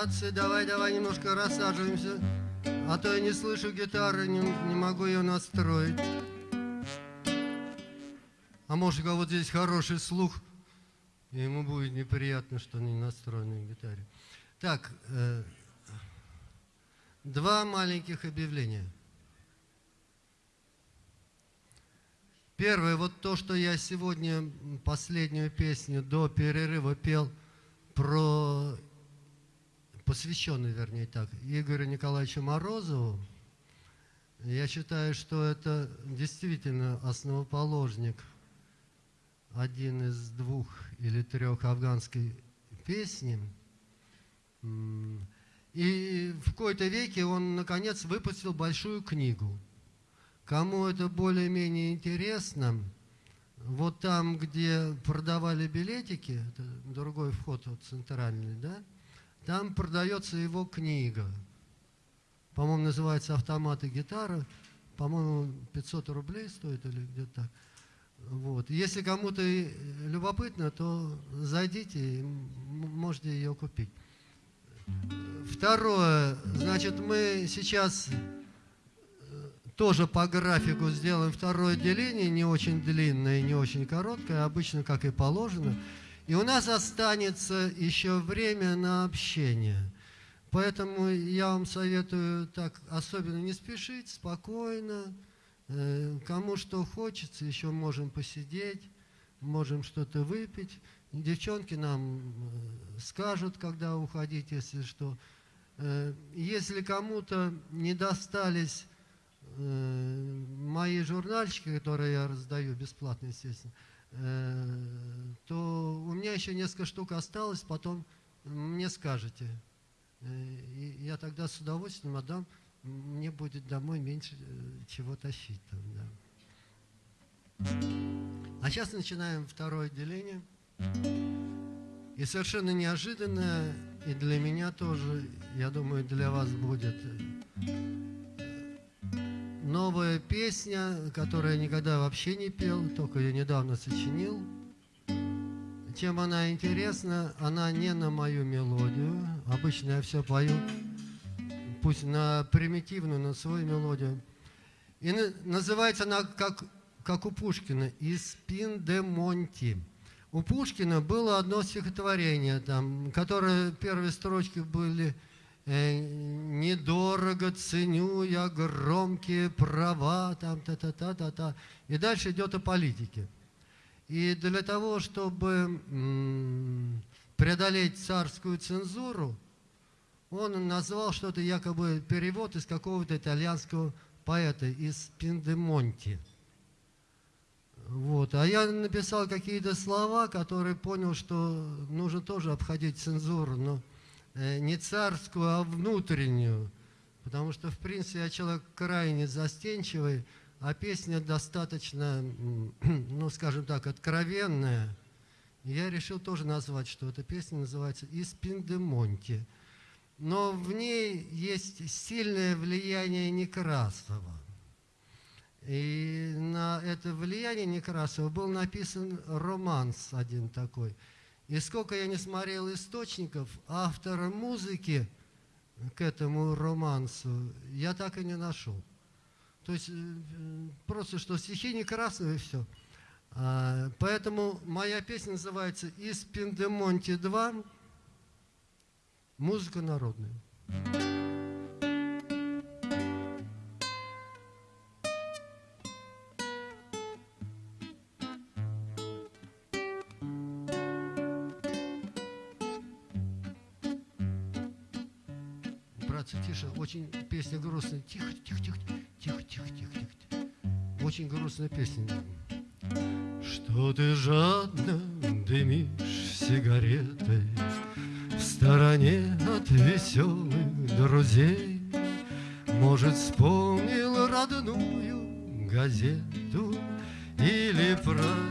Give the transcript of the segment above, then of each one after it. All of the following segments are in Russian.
Братцы, давай-давай немножко рассаживаемся, а то я не слышу гитары, не, не могу ее настроить. А может, у кого здесь хороший слух, и ему будет неприятно, что не настроен на гитаре. Так, э, два маленьких объявления. Первое, вот то, что я сегодня последнюю песню до перерыва пел про, посвященный, вернее так, Игорю Николаевичу Морозову, я считаю, что это действительно основоположник, один из двух или трех афганской песни. И в какой-то веке он, наконец, выпустил большую книгу – Кому это более-менее интересно, вот там, где продавали билетики, это другой вход вот центральный, да, там продается его книга. По-моему, называется «Автомат и гитара». По-моему, 500 рублей стоит или где-то так. Вот. Если кому-то любопытно, то зайдите, можете ее купить. Второе, значит, мы сейчас тоже по графику сделаем второе деление, не очень длинное, не очень короткое, обычно как и положено. И у нас останется еще время на общение. Поэтому я вам советую так особенно не спешить, спокойно. Э, кому что хочется, еще можем посидеть, можем что-то выпить. Девчонки нам э, скажут, когда уходить, если что. Э, если кому-то не достались мои журнальчики, которые я раздаю бесплатно, естественно, то у меня еще несколько штук осталось, потом мне скажете. Э, и я тогда с удовольствием отдам, мне будет домой меньше чего тащить. Там, да. А сейчас начинаем второе отделение. И совершенно неожиданно, и для меня тоже, я думаю, для вас будет новая песня, которую я никогда вообще не пел, только ее недавно сочинил. Чем она интересна, она не на мою мелодию. Обычно я все пою, пусть на примитивную, на свою мелодию. И называется она, как, как у Пушкина, «Из пин де Монти». У Пушкина было одно стихотворение, там, которое первые строчки были недорого ценю я громкие права, там та-та-та-та-та. И дальше идет о политике. И для того, чтобы преодолеть царскую цензуру, он назвал что-то якобы перевод из какого-то итальянского поэта из Пиндемонти. Вот. А я написал какие-то слова, которые понял, что нужно тоже обходить цензуру, но Э, не царскую, а внутреннюю. Потому что, в принципе, я человек крайне застенчивый, а песня достаточно, ну, скажем так, откровенная. Я решил тоже назвать, что эта песня называется «Из Пиндемонти». Но в ней есть сильное влияние Некрасова. И на это влияние Некрасова был написан романс один такой – и сколько я не смотрел источников, автора музыки к этому романсу я так и не нашел. То есть э, просто что стихи не красные и все. А, поэтому моя песня называется «Из Пиндемонти 2. Музыка народная». Грустная. Тихо, тихо, тихо, тихо, тихо, тихо, тихо. Очень грустная песня. Что ты жадно дымишь сигаретой В стороне от веселых друзей Может, вспомнил родную газету Или провинциальный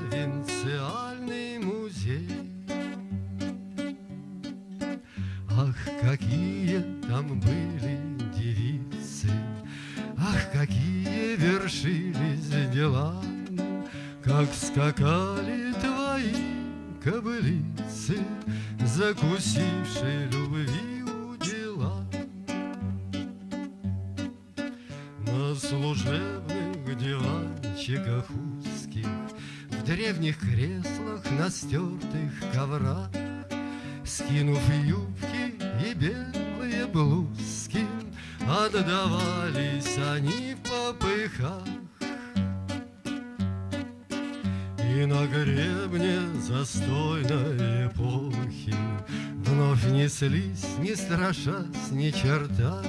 Как скакали твои кобылицы, Закусившие любви удила. На служебных диванчиках узких, В древних креслах, на стертых коврах, Скинув юбки и белые блузки, Отдавались они в попыхах. На гребне застойной эпохи Вновь неслись, не страшась ни черта,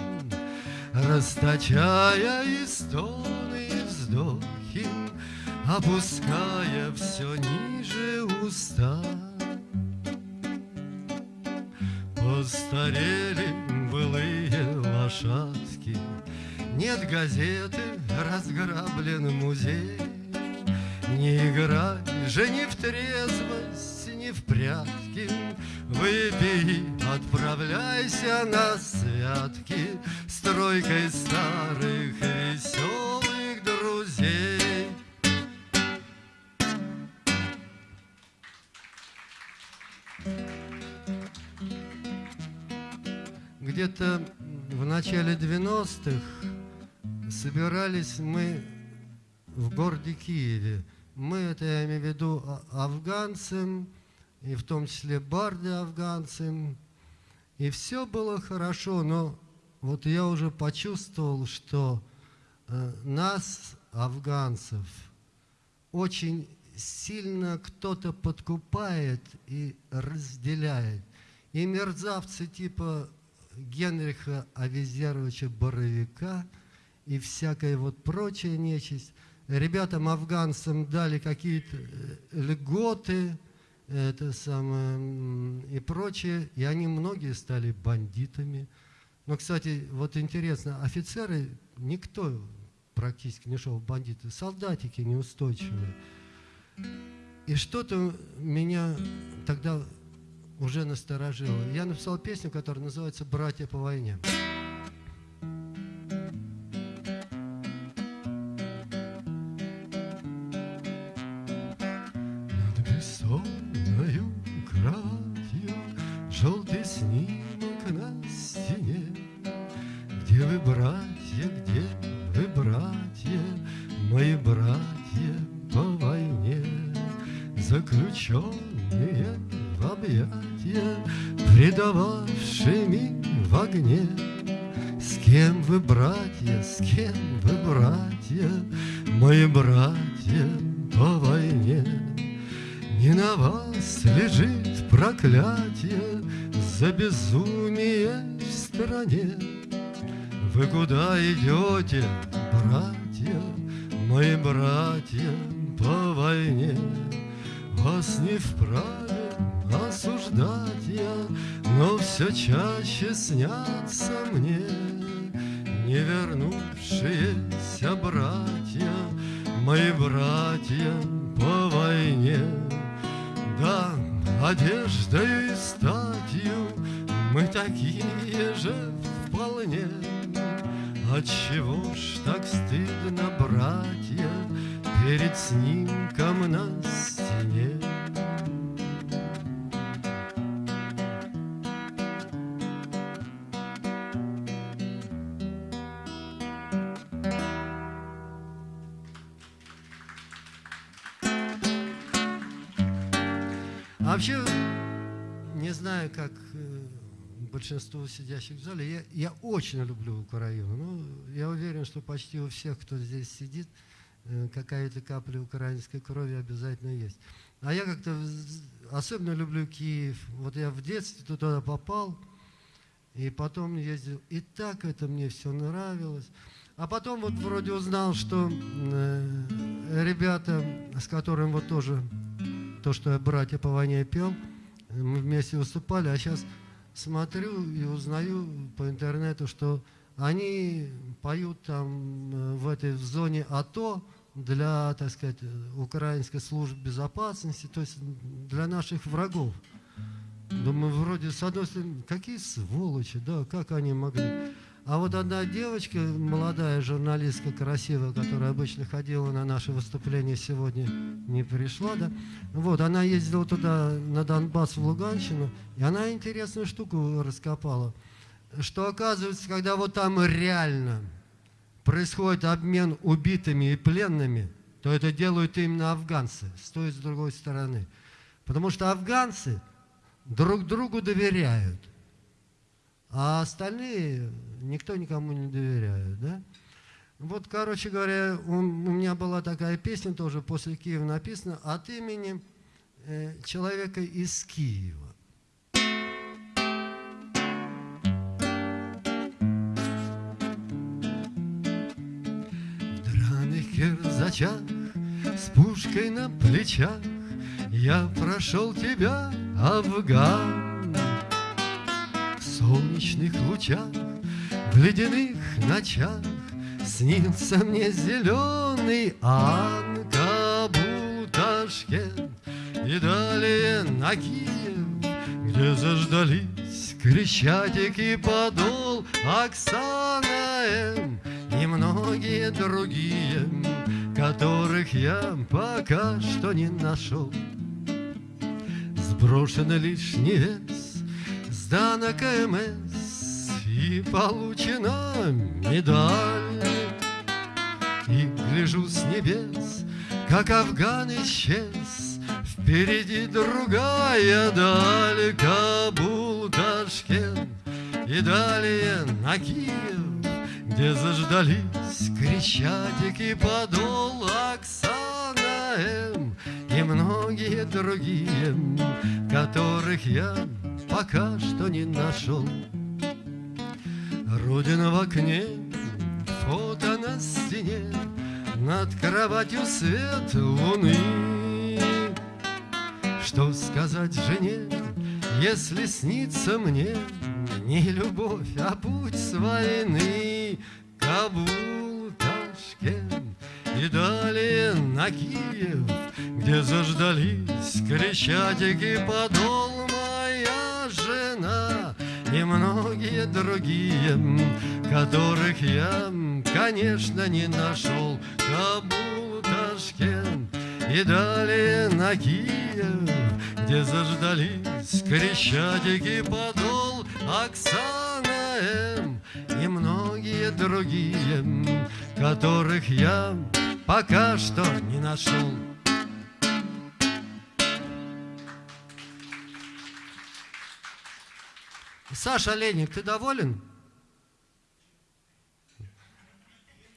Расточая и стоны, и вздохи, Опуская все ниже уста. Постарели былые лошадки, Нет газеты, разграблен музей. Не играй же ни в трезвость, ни в прятки, Выпей, отправляйся на святки С тройкой старых веселых друзей. Где-то в начале 90-х собирались мы в городе Киеве. Мы, это я имею в виду а, афганцам, и в том числе барды афганцам. И все было хорошо, но вот я уже почувствовал, что э, нас, афганцев, очень сильно кто-то подкупает и разделяет. И мерзавцы типа Генриха Авизеровича Боровика и всякая вот прочая нечисть, ребятам афганцам дали какие-то э, льготы, это самое, и прочее, и они многие стали бандитами. Но, кстати, вот интересно, офицеры, никто практически не шел в бандиты, солдатики неустойчивые. И что-то меня тогда уже насторожило. Я написал песню, которая называется «Братья по войне». Снятся мне Не вернувшиеся братья, Мои братья по войне. Да, одеждой и статью Мы такие же вполне, Отчего ж так стыдно, братья, Перед снимком на стене? Как э, большинству сидящих в зале, я, я очень люблю Украину. Ну, я уверен, что почти у всех, кто здесь сидит, э, какая-то капля украинской крови обязательно есть. А я как-то особенно люблю Киев. Вот я в детстве туда попал, и потом ездил. И так это мне все нравилось. А потом вот вроде узнал, что э, ребята, с которым вот тоже то, что я «Братья по войне» пел, мы вместе выступали, а сейчас смотрю и узнаю по интернету, что они поют там э, в этой в зоне АТО для, так сказать, украинской службы безопасности, то есть для наших врагов. Думаю, вроде, с одной стороны, какие сволочи, да, как они могли. А вот одна девочка, молодая журналистка, красивая, которая обычно ходила на наши выступления, сегодня не пришла, да, вот, она ездила туда, на Донбасс, в Луганщину, и она интересную штуку раскопала, что оказывается, когда вот там реально происходит обмен убитыми и пленными, то это делают именно афганцы, с той и с другой стороны. Потому что афганцы друг другу доверяют, а остальные никто никому не доверяет. Да? Вот, короче говоря, у, меня была такая песня тоже после Киева написана от имени э, человека из Киева. кирзачах, с пушкой на плечах, Я прошел тебя, Афган. В солнечных лучах, в ледяных ночах Снился мне зеленый Анкабул, Ташкент И далее на Киев, где заждались Крещатик и подол Оксана М. И многие другие, которых я пока что не нашел. Сброшен лишний вес, сдана КМС и получена медаль. И гляжу с небес, как Афган исчез, Впереди другая даль, Кабул, Ташкент и далее на Киев где заждались Крещатик и подол Оксана М И многие другие, которых я пока что не нашел. Родина в окне, фото на стене, Над кроватью свет луны. Что сказать жене, если снится мне не любовь, а путь с войны. Кабул, Ташкент и далее на Киев, Где заждались Крещатик подол моя жена И многие другие, которых я, конечно, не нашел. Кабул, Ташкент и далее на Киев, Где заждались Крещатик подол Оксана М и многие другие, которых я пока что не нашел. Саша Леник, ты доволен?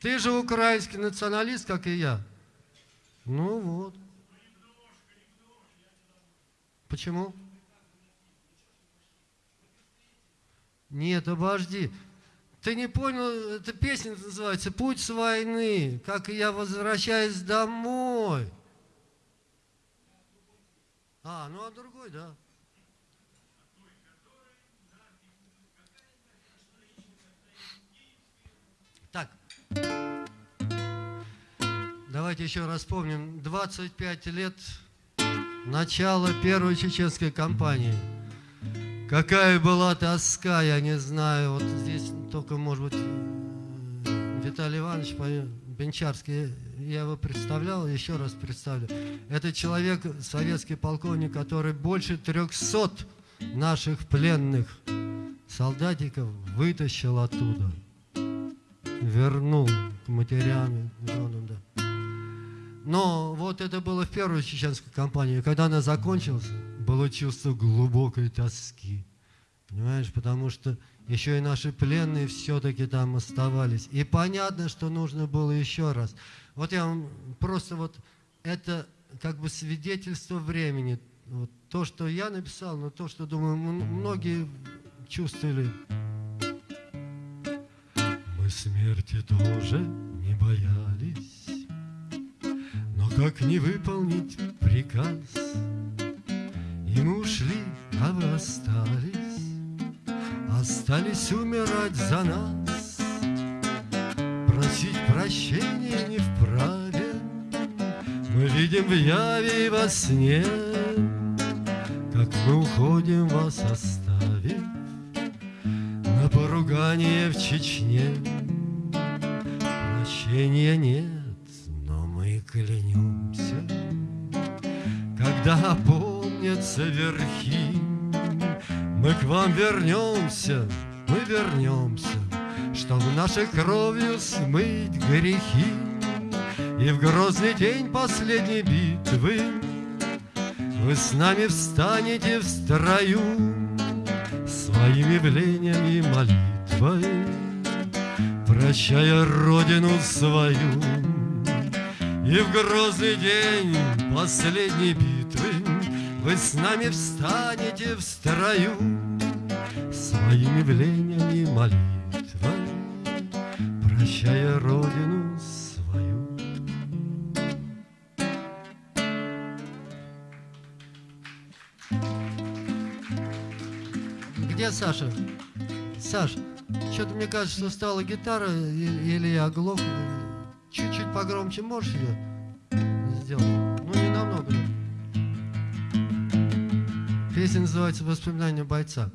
Ты же украинский националист, как и я. Ну вот. Почему? Нет, обожди. Ты не понял, эта песня называется «Путь с войны», как я возвращаюсь домой. А, ну а другой, да. Так. Давайте еще раз вспомним. 25 лет начала первой чеченской кампании. Какая была тоска, я не знаю. Вот здесь только, может быть, Виталий Иванович Бенчарский, я его представлял, еще раз представлю. Это человек, советский полковник, который больше 300 наших пленных солдатиков вытащил оттуда, вернул матерям, женам, да. Но вот это было в первую чеченскую кампанию. Когда она закончилась, было чувство глубокой тоски. Понимаешь, потому что еще и наши пленные все-таки там оставались. И понятно, что нужно было еще раз. Вот я вам просто вот это как бы свидетельство времени. Вот то, что я написал, но то, что, думаю, многие чувствовали. Мы смерти тоже не боялись как не выполнить приказ? И мы ушли, а вы остались, Остались умирать за нас. Просить прощения не вправе, Мы видим в яве и во сне, Как мы уходим, вас оставив На поругание в Чечне. Прощения нет, клянемся, Когда опомнятся верхи, Мы к вам вернемся, мы вернемся, Чтоб нашей кровью смыть грехи И в грозный день последней битвы Вы с нами встанете в строю Своим явлением и молитвой Прощая Родину свою. И в грозный день последней битвы Вы с нами встанете в строю. Своим явлением и молитвой Прощая Родину Где Саша? Саш, что-то мне кажется, что стала гитара или я оглох. Чуть-чуть погромче можешь ее сделать? Ну, не намного. Песня называется «Воспоминания бойца».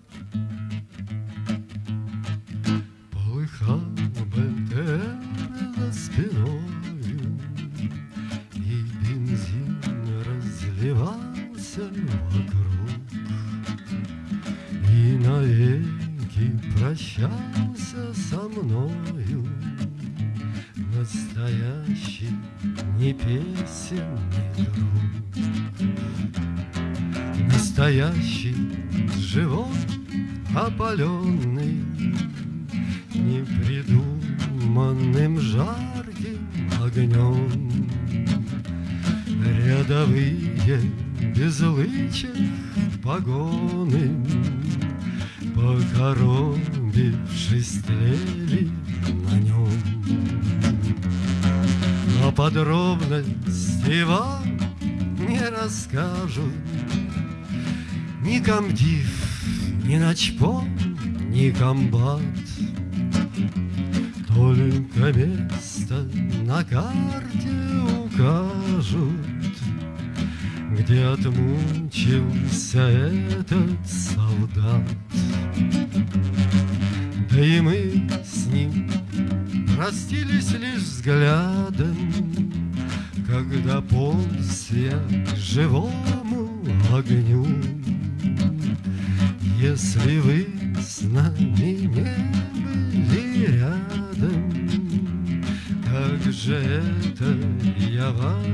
Прощался со мною. Настоящий не песен, не друг. Настоящий, живой, опаленный Непридуманным жарким огнем. Рядовые без лычек погоны Покоробившись тлели на нем Но подробности вам не расскажут Ни комдив, ни начпом, ни комбат. Только место на карте укажут Где отмучился этот солдат. Да и мы с ним простились лишь взглядом Когда полз я к живому огню. Если вы с нами не были рядом Как же это я вам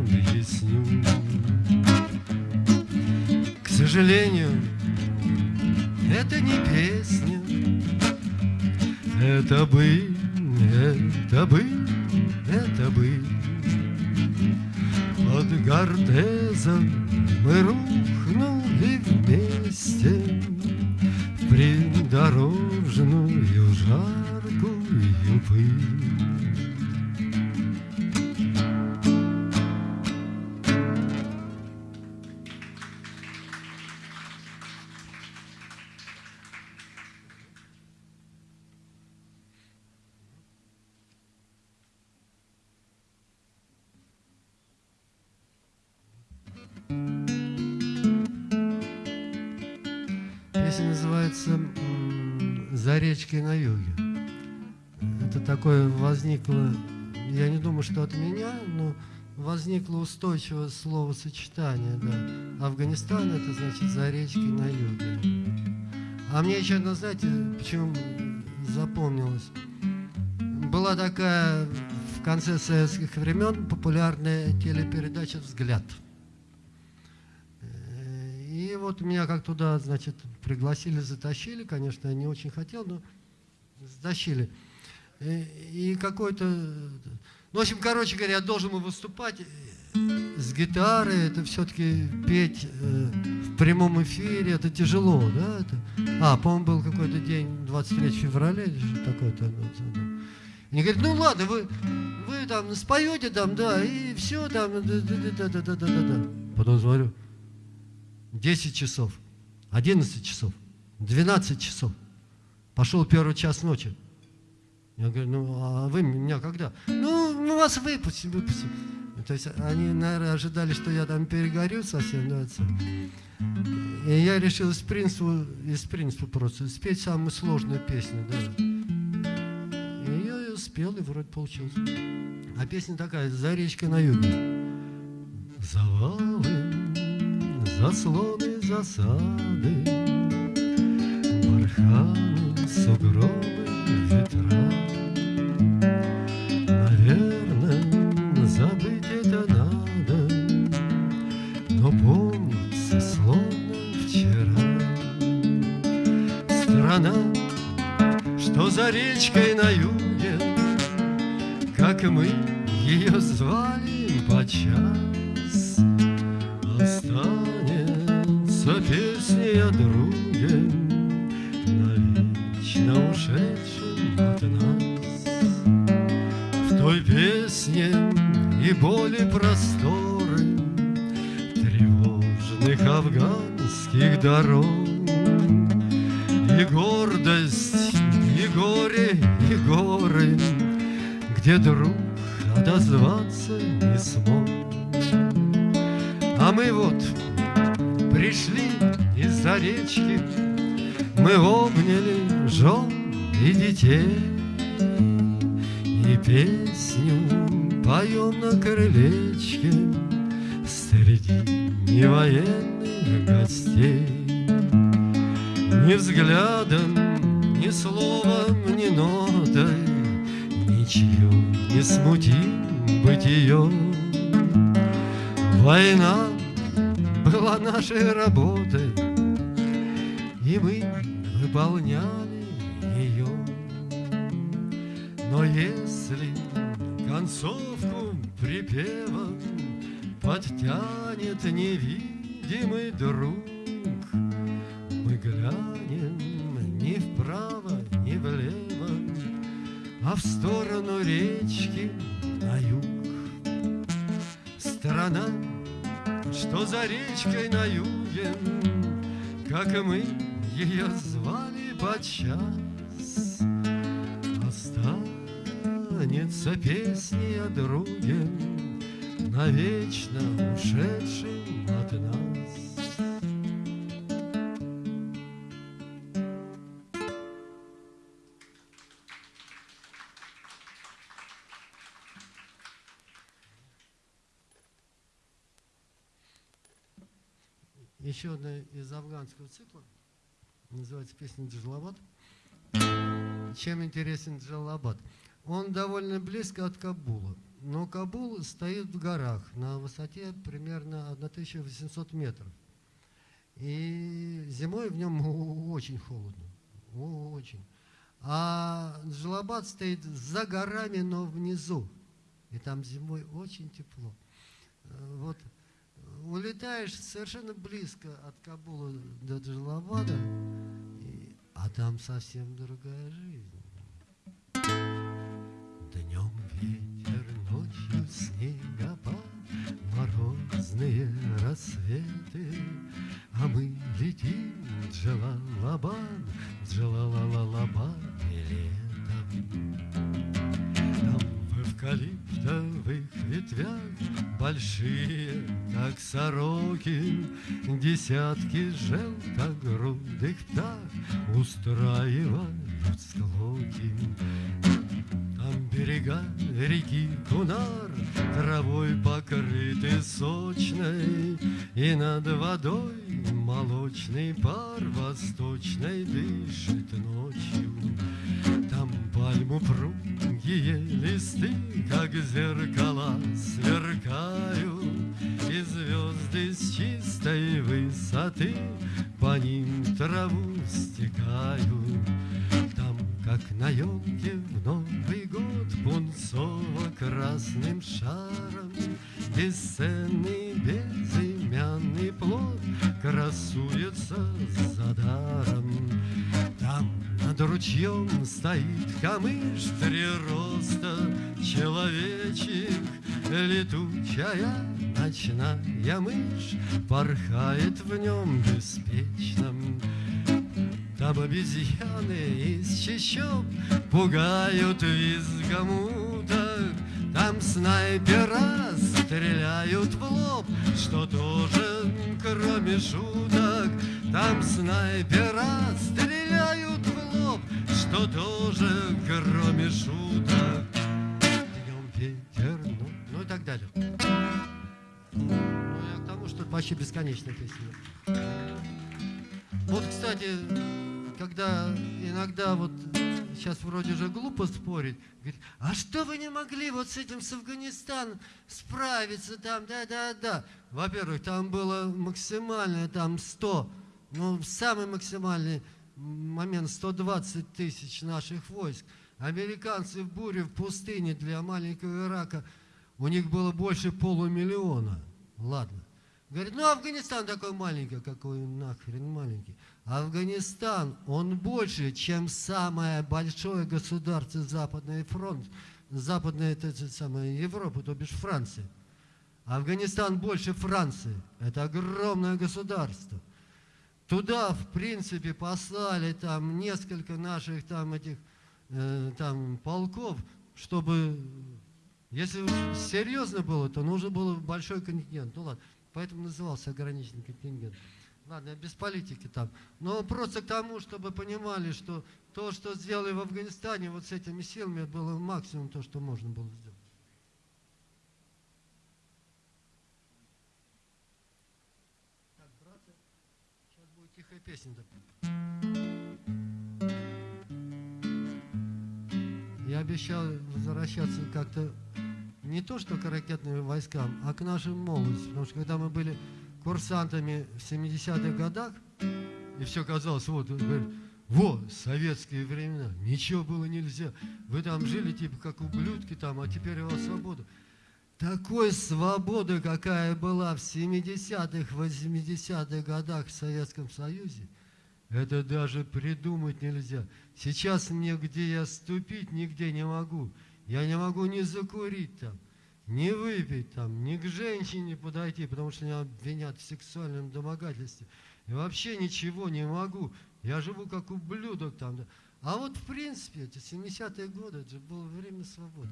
объясню. К сожалению, это не песня Это бы, это бы, это бы. Под Гортезом мы рухнули вместе В придорожную жаркую пыль такое возникло, я не думаю, что от меня, но возникло устойчивое словосочетание. Да. Афганистан – это значит «за речкой на юге». А мне еще одно, знаете, почему запомнилось? Была такая в конце советских времен популярная телепередача «Взгляд». И вот меня как туда, значит, пригласили, затащили, конечно, я не очень хотел, но затащили. И, и какой-то... Ну, в общем, короче говоря, я должен был выступать с гитарой, это все-таки петь э, в прямом эфире, это тяжело, да? Это... А, по-моему, был какой-то день, 23 февраля или что такое-то. Они говорят, ну ладно, вы, вы там споете там, да, и все там, да-да-да-да-да-да. Потом смотрю, 10 часов, 11 часов, 12 часов. Пошел первый час ночи. Я говорю, ну а вы меня когда? Ну, мы вас выпустим, выпустим. То есть они, наверное, ожидали, что я там перегорю совсем. Да, и я решил из принципа, из принципа просто спеть самую сложную песню. Да. И я ее спел, и вроде получилось. А песня такая, «За речкой на юге». Завалы заслоны, засады, Вулканы, сугробы, ветра. Наверное, забыть это надо Но помнится, словно вчера. Страна, что за речкой на юге Как мы ее звали по дорог. И гордость, и горе, и горы, Где друг отозваться не смог. А мы вот пришли из-за речки, Мы обняли жен и детей, И песню поем на крылечке подчас, Останется песни о друге, Навечно ушедшим от нас. еще одна из афганского цикла, называется песня «Джалабад». Чем интересен Джалабад? Он довольно близко от Кабула, но Кабул стоит в горах на высоте примерно 1800 метров. И зимой в нем очень холодно, очень. А Джалабад стоит за горами, но внизу. И там зимой очень тепло. Вот улетаешь совершенно близко от Кабула до Джалабада, а там совсем другая жизнь. Днем ветер, ночью снегопад, Морозные рассветы, А мы летим Джалалабад, Джалалалабад летом. Эвкалиптовых ветвях Большие, как сороки, Десятки желтогрудых птах Устраивают склоки. Там берега реки Кунар Травой покрыты сочной, И над водой молочный пар Восточной дышит ночью. Там пальму пругие листы, Как зеркала сверкают, И звезды с чистой высоты По ним траву стекают. Там, как на елке в Новый год, Пунцово-красным шаром Бесценный безымянный плод Красуется за даром. Там над ручьем стоит камыш Три роста человечек Летучая ночная мышь Порхает в нем беспечном. Там обезьяны из чащоб Пугают визгом уток. Там снайпера стреляют в лоб Что тоже, кроме шуток. Там снайпера стреляют в лоб Что тоже, кроме шуток. Днем ветер, ну, ну и так далее. Ну я к тому, что это почти бесконечная песня. Вот, кстати, когда иногда вот сейчас вроде же глупо спорить, говорит, а что вы не могли вот с этим с Афганистаном справиться там, да-да-да. Во-первых, там было максимальное, там 100, ну, самый максимальный момент 120 тысяч наших войск. Американцы в буре в пустыне для маленького Ирака, у них было больше полумиллиона. Ладно. Говорит, ну Афганистан такой маленький, какой нахрен маленький. Афганистан, он больше, чем самое большое государство Западный фронт, Западная это, это самая Европа, то бишь Франция. Афганистан больше Франции. Это огромное государство. Туда, в принципе, послали там несколько наших там этих э, там полков, чтобы, если серьезно было, то нужно было большой контингент. Ну ладно, поэтому назывался ограниченный контингент. Ладно, без политики там. Но просто к тому, чтобы понимали, что то, что сделали в Афганистане, вот с этими силами, было максимум то, что можно было сделать. Так, братья, сейчас песня. Я обещал возвращаться как-то не то, что к ракетным войскам, а к нашим молодости. Потому что когда мы были курсантами в 70-х годах, и все казалось, вот, говорит, вот, советские времена, ничего было нельзя. Вы там жили типа как ублюдки там, а теперь у вас свобода. Такой свободы, какая была в 70-х, 80-х годах в Советском Союзе, это даже придумать нельзя. Сейчас мне, где я ступить, нигде не могу. Я не могу ни закурить там, не выпить там, ни к женщине подойти, потому что меня обвинят в сексуальном домогательстве. И вообще ничего не могу. Я живу как ублюдок там. А вот в принципе, эти 70-е годы, это же было время свободы.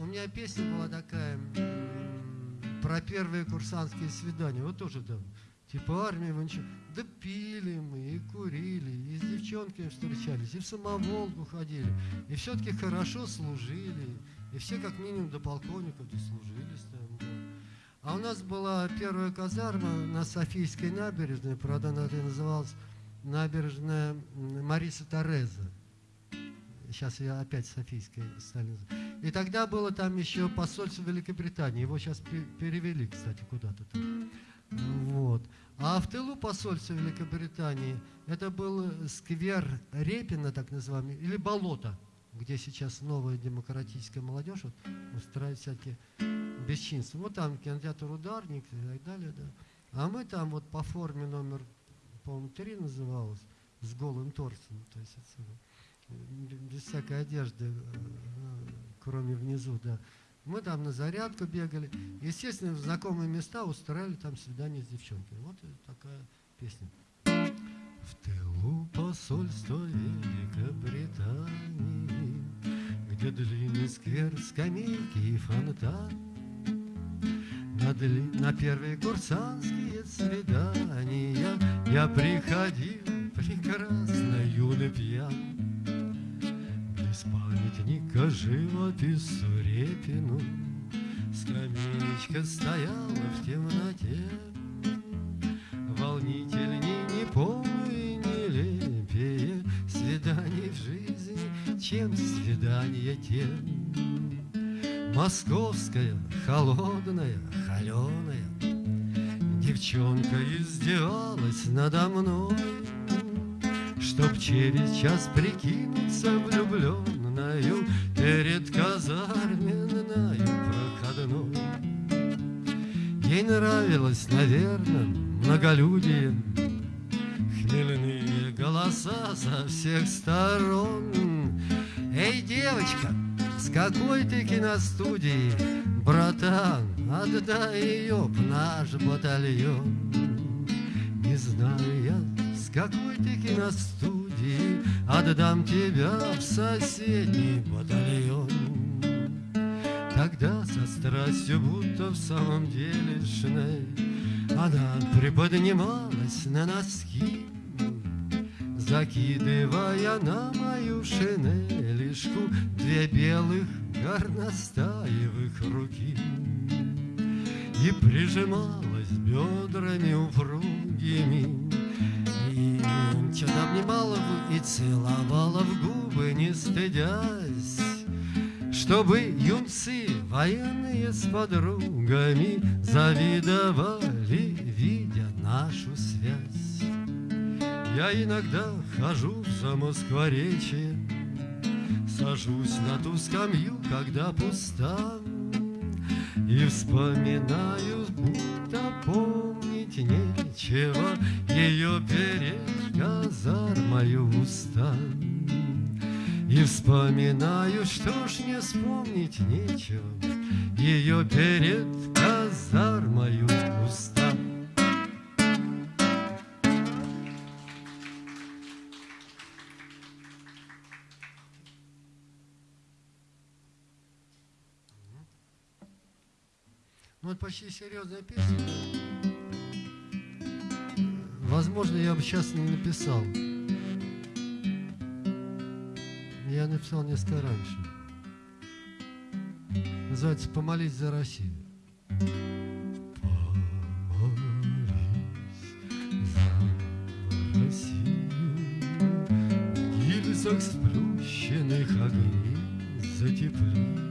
У меня песня была такая про первые курсантские свидания. Вот тоже там. Типа армия, вы ничего. Да пили мы, и курили, и с девчонками встречались, и в самоволку ходили. И все-таки хорошо служили. И все как минимум до полковников дослужились там, да. А у нас была первая казарма на Софийской набережной, правда, она называлась набережная Мариса Тореза. Сейчас я опять Софийской стали. И тогда было там еще посольство Великобритании. Его сейчас перевели, кстати, куда-то там. Вот. А в тылу посольства Великобритании это был сквер Репина, так называемый, или болото где сейчас новая демократическая молодежь вот, устраивает всякие бесчинства. Вот там кинотеатр «Ударник» и так далее. Да. А мы там вот по форме номер, по-моему, три называлось, с голым торсом. То есть это, без всякой одежды, э, кроме внизу, да. Мы там на зарядку бегали. Естественно, в знакомые места устраивали там свидание с девчонками. Вот такая песня. В тылу посольства Великобритании, Где длинный сквер, скамейки и фонтан, на, дли... на первые курсантские свидания Я приходил прекрасно юный пьян. Памятника живопису Репину. Скамеечка стояла в темноте, Волнительней не помню нелепее свиданий в жизни, чем свидание тем. Московская, холодная, холеная, Девчонка издевалась надо мной, Чтоб через час прикинуться влюбленною Перед казарменною проходной. Ей нравилось, наверное, многолюдие, Хмельные голоса со всех сторон. Эй, девочка, с какой ты киностудии, братан, Отдай ее в наш батальон. Не знаю я, с какой ты киностудии, Отдам тебя в соседний батальон. Тогда со страстью, будто в самом деле шней, Она приподнималась на носки, Закидывая на мою шинелишку Две белых горностаевых руки И прижималась бедрами упругими Что-то обнимала и целовала в губы, не стыдясь чтобы юнцы военные с подругами Завидовали, видя нашу связь. Я иногда хожу в Замоскворечье, Сажусь на ту скамью, когда пуста, И вспоминаю, будто помнить нечего, Ее перед казармою уста. И вспоминаю, что ж не вспомнить нечего, Ее перед казармою уста. Ну, это почти серьезная песня. Возможно, я бы сейчас не написал. Я написал несколько раньше. Называется «Помолись за Россию». Помолись за Россию, гильзах сплющенных огней затепли,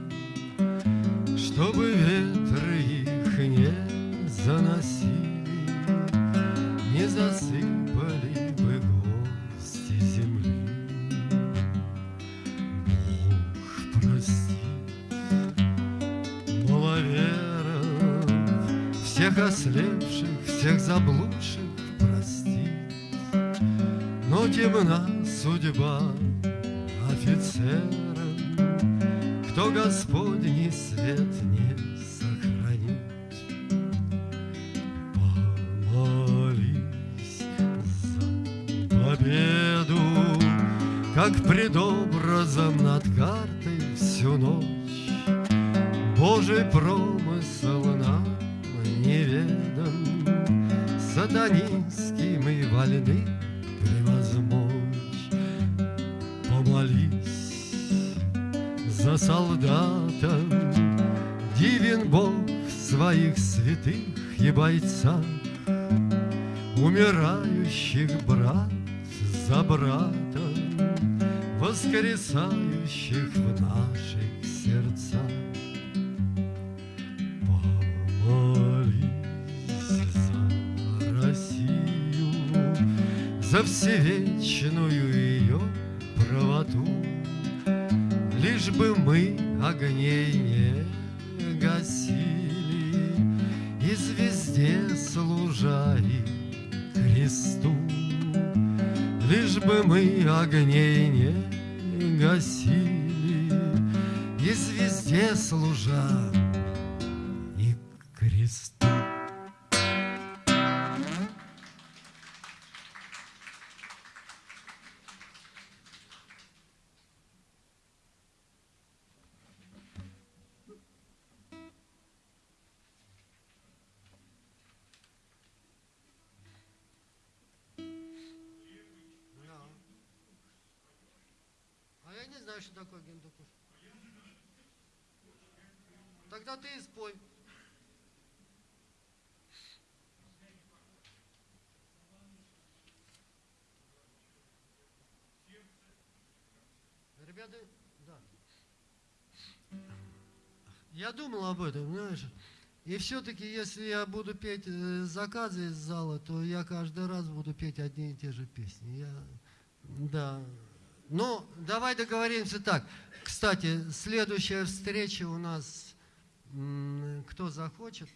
Умирающих брат за брата, Воскресающих в наших сердцах. Помолись за Россию, За всевечную ее правоту, Лишь бы мы огней не бы мы огней не гасили И звезде служа такое гендукуш. Тогда ты и спой. Ребята, да. Я думал об этом, знаешь. И все-таки, если я буду петь э, заказы из зала, то я каждый раз буду петь одни и те же песни. Я, да. Ну, давай договоримся так. Кстати, следующая встреча у нас, кто захочет,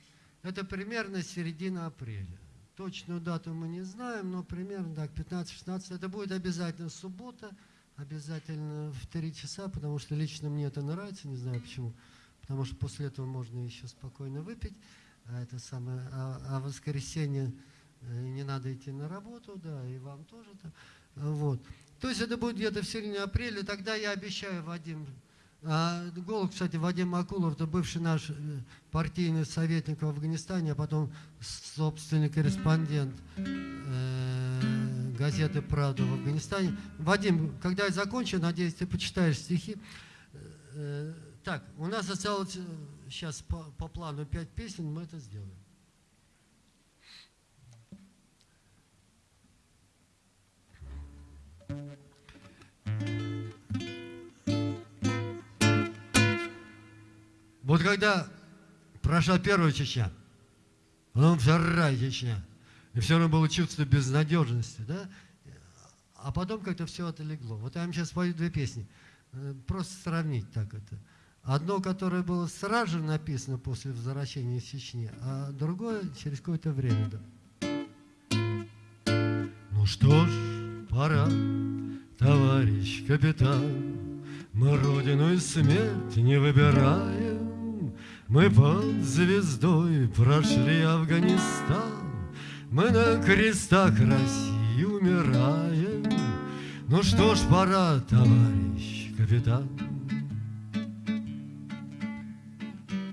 это примерно середина апреля. Точную дату мы не знаем, но примерно так, 15-16. Это будет обязательно суббота, обязательно в 3 часа, потому что лично мне это нравится, не знаю почему. Потому что после этого можно еще спокойно выпить. А это самое, а, а воскресенье э, не надо идти на работу, да, и вам тоже. -то. Вот. То есть это будет где-то в середине апреля, тогда я обещаю, Вадим, а, голос, кстати, Вадим Акулов, это бывший наш э, партийный советник в Афганистане, а потом собственный корреспондент э, газеты «Правда» в Афганистане. Вадим, когда я закончу, надеюсь, ты почитаешь стихи. Э, так, у нас осталось сейчас по, по плану пять песен, мы это сделаем. Вот когда прошла первая Чечня, потом вторая Чечня, и все равно было чувство безнадежности, да? а потом как-то все отлегло. Вот я вам сейчас спою две песни. Э, просто сравнить так это. Одно, которое было сразу же написано после возвращения из Чечни, а другое через какое-то время. Ну что ж, пора, товарищ капитан, Мы родину и смерть не выбираем. Мы под звездой прошли Афганистан, Мы на крестах России умираем. Ну что ж, пора, товарищ капитан,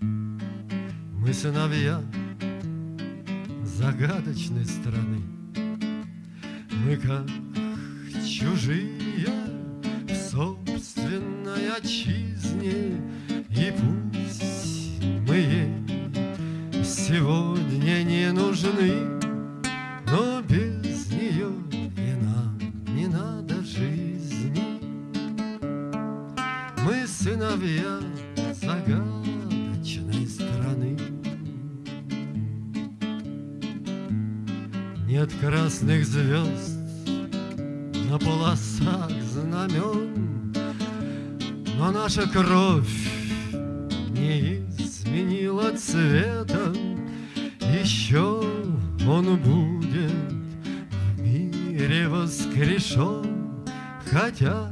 Мы сыновья загадочной страны. Мы как чужие в собственной отчизне, И пусть мы ей сегодня не нужны, Но без нее и нам не надо жизни. Мы сыновья загадочной страны. Нет красных звезд полосах знамен, Но наша кровь не изменила цвета, Еще он будет в мире воскрешен, Хотя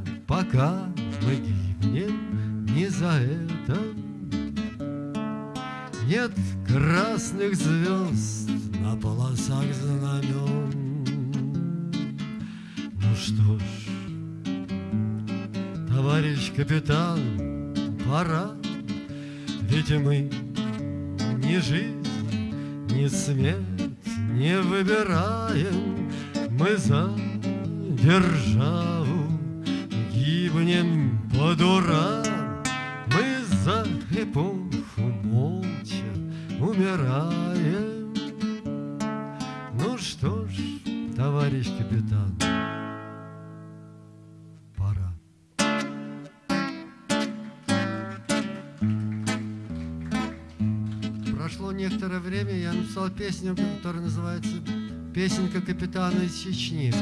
Прошло некоторое время, я написал песню, которая называется «Песенка капитана из Чечни».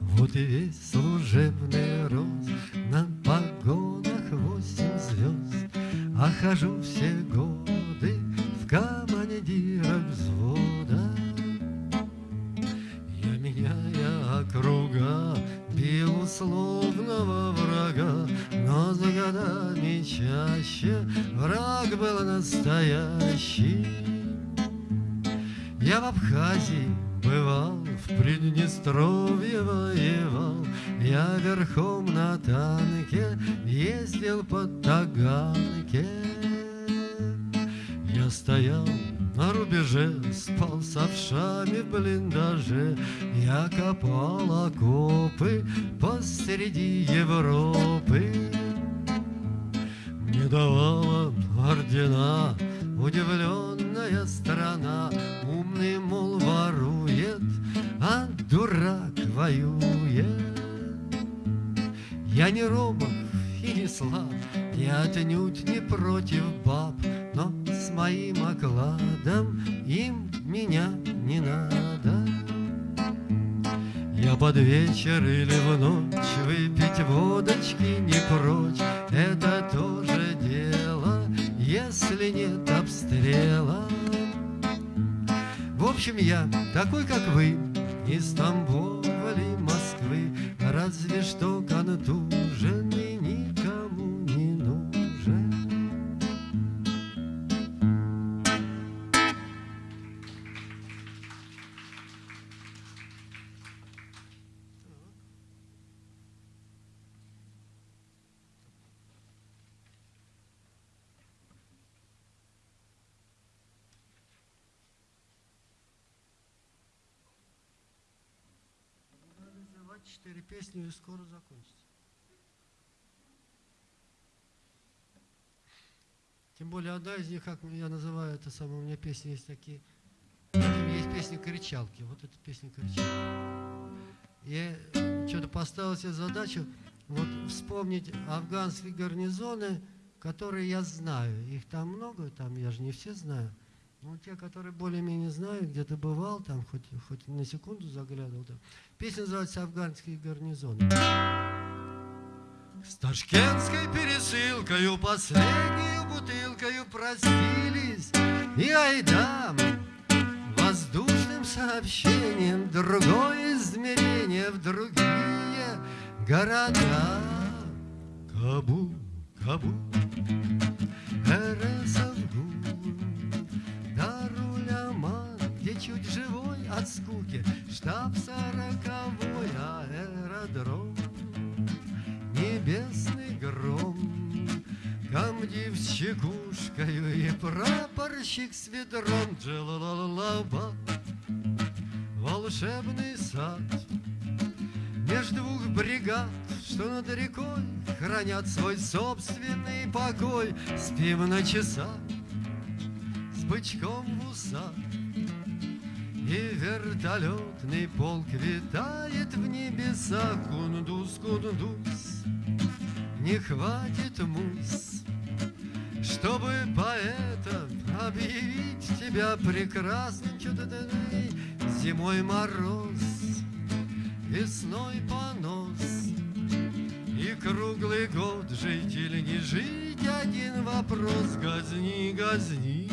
Вот и весь служебный рост На погонах восемь звезд А хожу все годы В командирах взвода Я меняя округа Бил Но за годами чаще Враг был настоящий. Я в Абхазии бывал, в Приднестровье воевал, Я верхом четыре песни и скоро закончится. Тем более одна из них, как я называю это самое, у меня песни есть такие. У меня есть песня «Кричалки». Вот эта песня «Кричалки». Я что-то поставил себе задачу вот вспомнить афганские гарнизоны, которые я знаю. Их там много, там я же не все знаю. Ну, те, которые более-менее знают, где-то бывал, там хоть, хоть на секунду заглядывал. Там. Песня называется «Афганский гарнизон». С ташкентской пересылкою последнюю бутылкою простились И айдам воздушным сообщением Другое измерение в другие города Кабул, Кабул, скуки. Штаб сороковой аэродром Небесный гром. Комдив с чекушкою и прапорщик с ведром. Джалалалаба Волшебный сад. Между двух бригад что над рекой Хранят свой собственный покой. Спим на часах с бычком в усах И вертолетный полк витает в небесах Кундус, кундус, не хватит мус Чтобы поэтом объявить тебя прекрасным Что-то зимой мороз, весной понос. И круглый год жить не жить Один вопрос. Газни, газни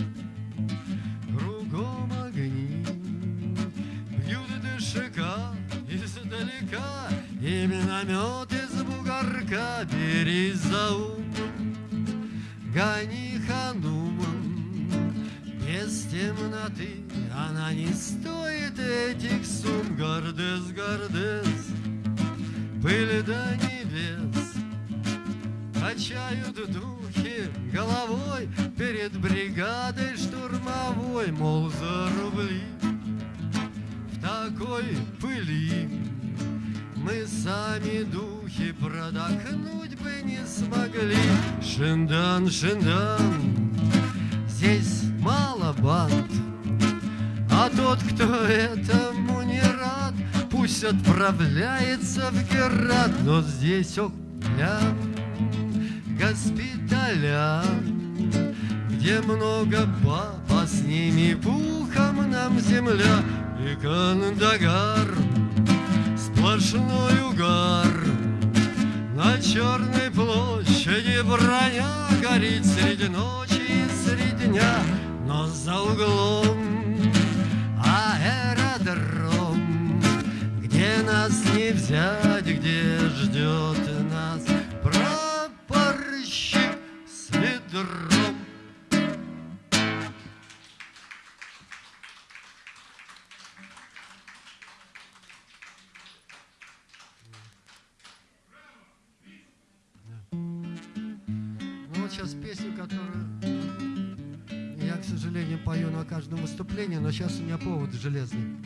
издалека И миномет из бугорка Бери за ум. Гони ханумом Без темноты Она не стоит этих сумм Гордес, гордес Пыль до небес. Качают духи головой Перед бригадой штурмовой Мол, за рубли В такой пыли Мы сами духи продохнуть бы не смогли. Шиндан, шиндан Здесь мало банд А тот, кто этому не рад Пусть отправляется в Герат, но здесь, ох, прям госпиталя, Где много баб, а с ними пухом нам земля. И Кандагар, сплошной угар. На Черной площади броня горит среди ночи и среди дня Но за углом аэродром Где нас не взять, где ждет нас Прапорщик с ведром на каждом выступлении, но сейчас у меня повод железный.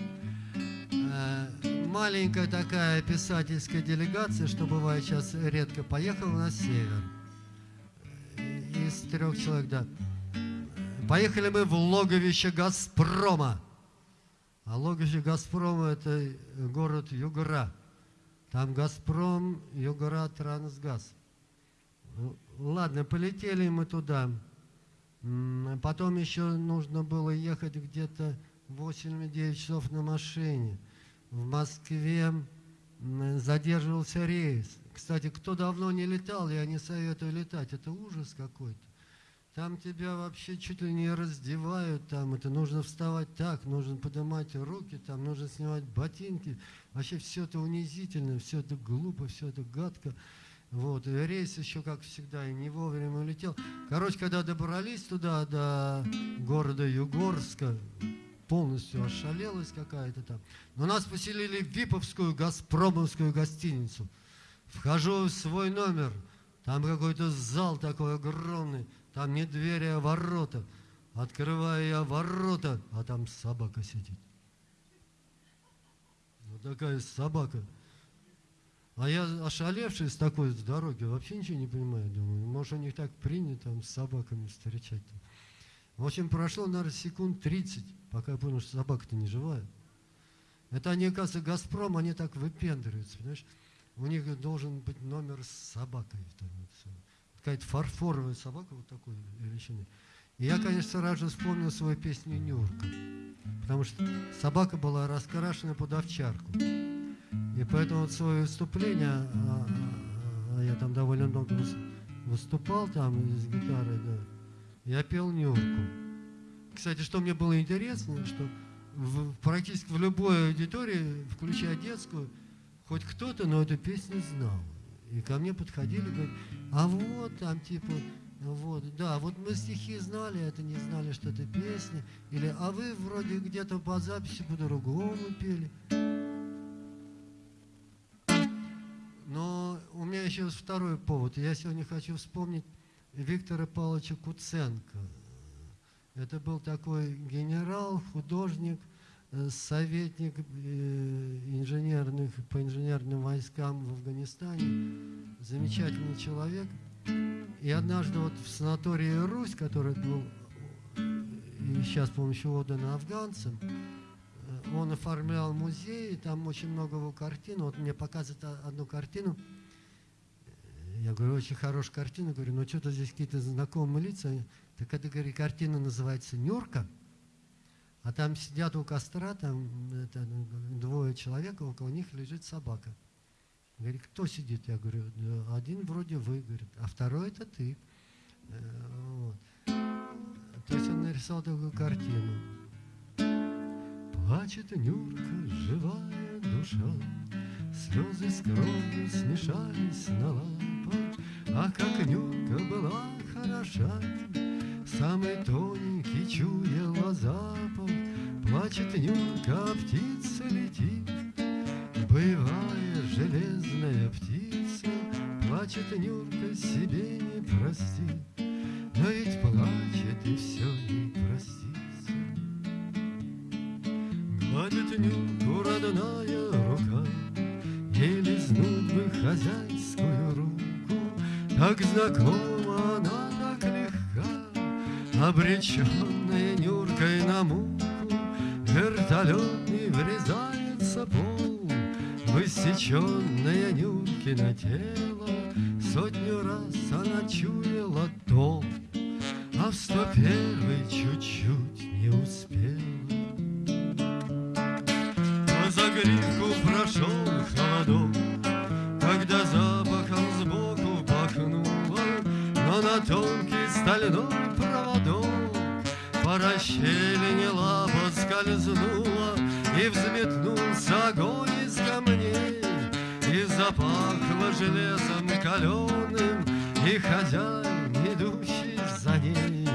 Э, Маленькая такая писательская делегация, что бывает сейчас редко, поехала на север. Из трех человек, да. Поехали мы в логовище «Газпрома». А логовище «Газпрома» — это город Югра. Там «Газпром», Югра, Трансгаз. Ну, Ладно, полетели мы туда. Потом еще нужно было ехать где-то 8-9 часов на машине. В Москве задерживался рейс. Кстати, кто давно не летал, я не советую летать. Это ужас какой-то. Там тебя вообще чуть ли не раздевают, там это нужно вставать так, нужно поднимать руки, там нужно снимать ботинки. Вообще все это унизительно, все это глупо, все это гадко. Вот, и рейс еще, как всегда, и не вовремя улетел. Короче, когда добрались туда, до города Югорска, полностью ошалелась какая-то там. Но нас поселили в Виповскую Газпромовскую гостиницу. Вхожу в свой номер, там какой-то зал такой огромный, там не двери, а ворота. Открываю я ворота, а там собака сидит. Вот такая собака. А я ошалевший с такой дороги, вообще ничего не понимаю. Думаю, может, у них так принято там, с собаками встречать. В общем, прошло, наверное, секунд 30, пока я понял, что собака-то не живая. Это они, оказывается, «Газпром», они так выпендриваются, понимаешь? У них должен быть номер с собакой. вот. Какая-то фарфоровая собака вот такой величины. И я, конечно, сразу же вспомнил свою песню «Нюрка», потому что собака была раскрашена под овчарку. И поэтому вот свое выступление, а, а, а я там довольно много выступал там с гитарой, да, я пел «Нюрку». Кстати, что мне было интересно, что в, практически в любой аудитории, включая детскую, хоть кто-то, но эту песню знал. И ко мне подходили, говорят, а вот там типа, вот, да, вот мы стихи знали, это не знали, что это песня. Или, а вы вроде где-то по записи по-другому пели. Но у меня еще второй повод. Я сегодня хочу вспомнить Виктора Павловича Куценко. Это был такой генерал, художник, э, советник э, инженерных, по инженерным войскам в Афганистане. Замечательный человек. И однажды вот в санатории «Русь», который был и сейчас, по-моему, еще отдан афганцам, э, он оформлял музей, там очень много его картин. Вот мне показывают одну картину. Я говорю, очень хорошая картина. Говорю, ну что-то здесь какие-то знакомые лица. Так это, говорит, картина называется «Нюрка», а там сидят у костра, там это, двое человек, около них лежит собака. Говорит, кто сидит? Я говорю, один вроде вы, говорит, а второй это ты. Э, вот. То есть он нарисовал такую картину. Плачет Нюрка, живая душа, Слезы с кровью смешались на лапах, А как Нюрка была хороша, Самый тоненький чуяла запах, Плачет Нюрка, а птица летит. Боевая железная птица, Плачет Нюрка, себе не простит, Но ведь плачет и все не простится. Гладит Нюрку родная рука, Ей лизнуть хозяйскую руку, Так знакома она Обреченная Нюркой на муку, Вертолетный врезается пол, Высеченное Нюркино тело, Сотню раз она чуяла то, А в сто первый чуть-чуть не успела. Тонкий стальной по расщелине лапа скользнула, И взметнулся огонь из камней, И запахло железом каленым, И хозяин, идущий за ней,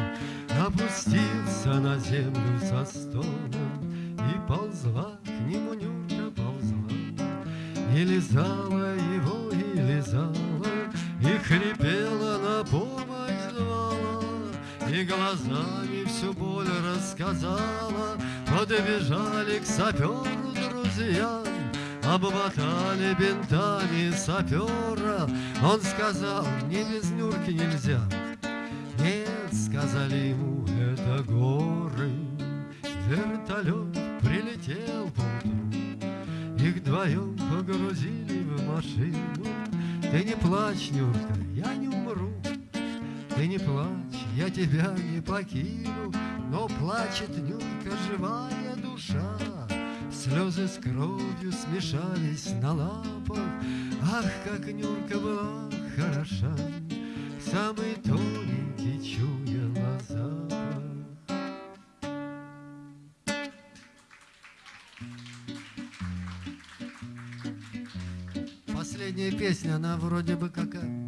Опустился на землю со стоном, И ползла к нему Нюрка ползла, И лизала его, и лизала, И хрипела на звала, Глазами всю боль рассказала, Подбежали к саперу друзья, Обмотали бинтами сапера. Он сказал, мне без Нюрки нельзя. Нет, сказали ему, это горы. Вертолет прилетел поутру, Их вдвоем погрузили в машину. Ты не плачь, Нюрка, я не умру. Ты не плачь, я тебя не покину, Но плачет Нюрка живая душа. Слезы с кровью смешались на лапах, Ах, как Нюрка была хороша, Самый тоненький чуяла запах. Последняя песня, она вроде бы какая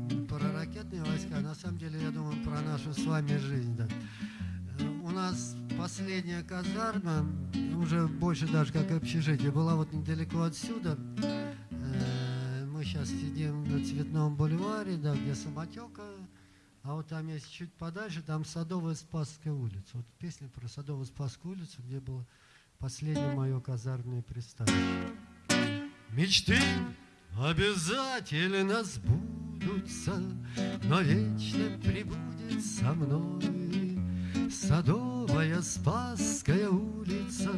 войска, на самом деле, я думаю, про нашу с вами жизнь. Да. У нас последняя казарма, уже больше даже как общежитие, была вот недалеко отсюда. Э, мы сейчас сидим на Цветном бульваре, да, где самотека, а вот там есть чуть подальше, там Садовая Спасская улица. Вот песня про Садовую Спасскую улицу, где было последнее мое казарменное пристанище. Мечты обязательно сбудутся но вечно прибудет со мной. Садовая Спасская улица,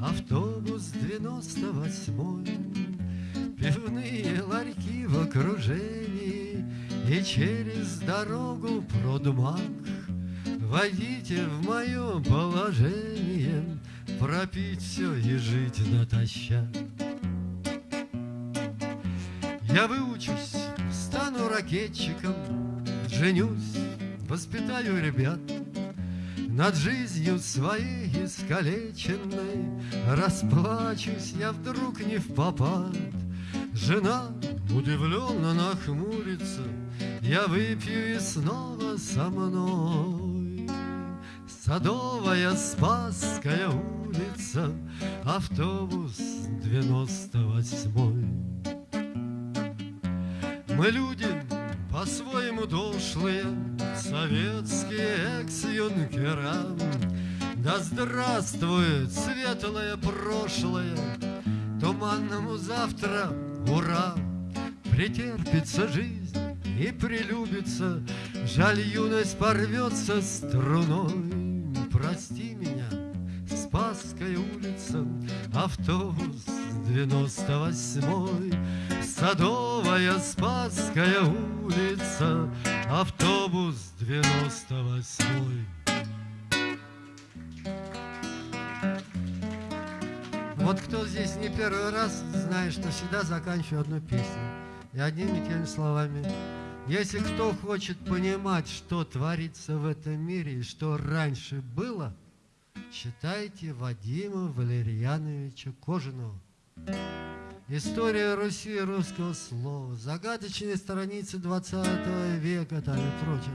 автобус 98 Пивные ларьки в окружении И через дорогу продмаг Войдите в мое положение, Пропить все и жить натощак. Я выучусь, стану ракетчиком, Женюсь, воспитаю ребят, Над жизнью своей искалеченной Расплачусь я вдруг не в попад. Жена удивленно нахмурится, Я выпью и снова со мной. Садовая Спасская улица, Автобус девяносто восьмой. Мы люди по-своему дошлые, Советские экс-юнкера. Да здравствует светлое прошлое, Туманному завтра ура! Претерпится жизнь и прилюбится, Жаль, юность порвется струной. Прости меня, Спасская улица, Автобус девяносто восьмой, Садовая Спасская улица, Автобус девяносто восьмой. Вот кто здесь не первый раз, знает, что всегда заканчиваю одну песню. И одними теми словами. Если кто хочет понимать, что творится в этом мире и что раньше было, читайте Вадима Валерьяновича Кожаного. История Руси русского слова, загадочные страницы 20 века там и прочее.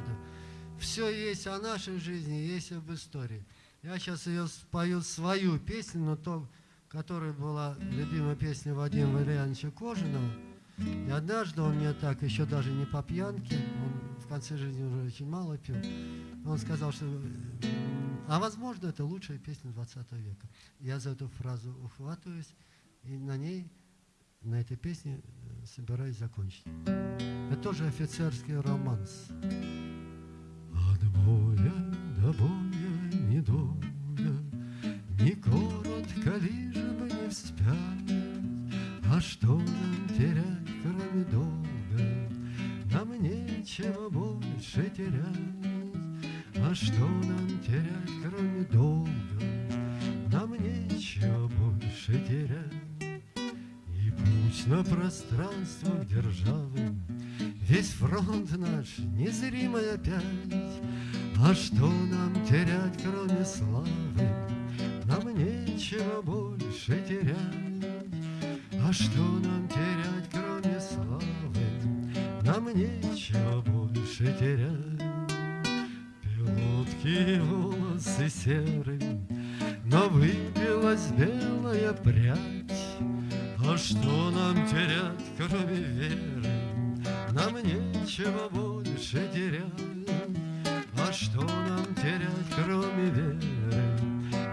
Все есть о нашей жизни, есть об истории. Я сейчас ее спою свою песню, но то, которая была любимая песня Вадима Валерьяновича Кожаного. И однажды он мне так, еще даже не по пьянке, он в конце жизни уже очень мало пил, он сказал, что, а возможно, это лучшая песня 20 века. Я за эту фразу ухватываюсь, и на ней, на этой песне собираюсь закончить. Это тоже офицерский романс. От боя до боя недолго, не коротко лишь бы не вспять, А что нам терять, кроме долга? Нам нечего больше терять. А что нам терять, кроме долга? Нам нечего больше терять. Путь на пространствах державы Весь фронт наш незримый опять. А что нам терять, кроме славы? Нам нечего больше терять. А что нам терять, кроме славы? Нам нечего больше терять. Пилотки волосы серым, Но выбилась белая прядь. А что нам терять, кроме веры? Нам нечего больше терять. А что нам терять, кроме веры?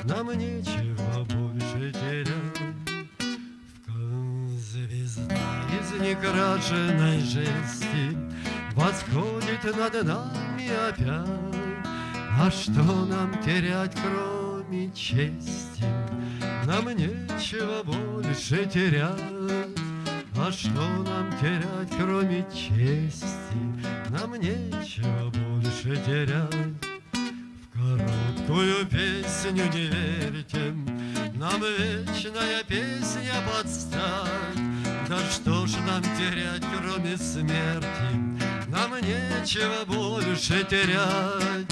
Нам нечего больше терять. В звезда из некрашенной жести Восходит над нами опять. А что нам терять, кроме чести? Нам нечего больше терять. А что нам терять, кроме чести? Нам нечего больше терять. Короткую песню не верьте, Нам вечная песня подстать. Да что ж нам терять, кроме смерти? Нам нечего больше терять.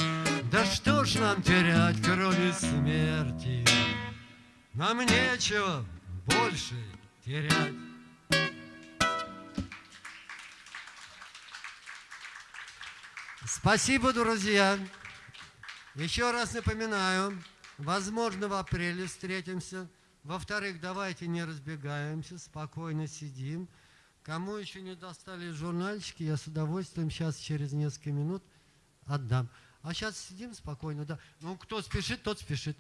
Да что ж нам терять, кроме смерти? Нам нечего больше терять. Спасибо, друзья. Еще раз напоминаю, возможно, в апреле встретимся. Во-вторых, давайте не разбегаемся, спокойно сидим. Кому еще не достали журнальчики, я с удовольствием сейчас через несколько минут отдам. А сейчас сидим спокойно, да. Ну, кто спешит, тот спешит.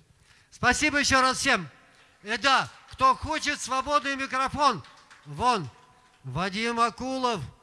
Спасибо еще раз всем. И да, кто хочет свободный микрофон, вон, Вадим Акулов –